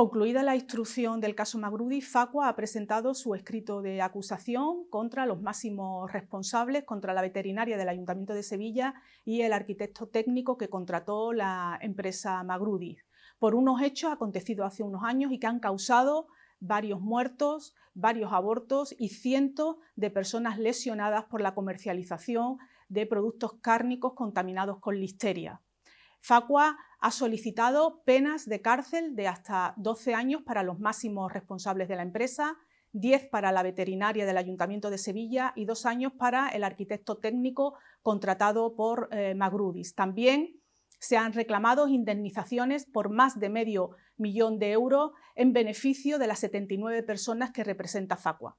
Concluida la instrucción del caso Magrudi, Facua ha presentado su escrito de acusación contra los máximos responsables, contra la veterinaria del Ayuntamiento de Sevilla y el arquitecto técnico que contrató la empresa Magrudi, por unos hechos acontecidos hace unos años y que han causado varios muertos, varios abortos y cientos de personas lesionadas por la comercialización de productos cárnicos contaminados con listeria. Facua ha solicitado penas de cárcel de hasta 12 años para los máximos responsables de la empresa, 10 para la veterinaria del Ayuntamiento de Sevilla y dos años para el arquitecto técnico contratado por eh, Magrudis. También se han reclamado indemnizaciones por más de medio millón de euros en beneficio de las 79 personas que representa Facua.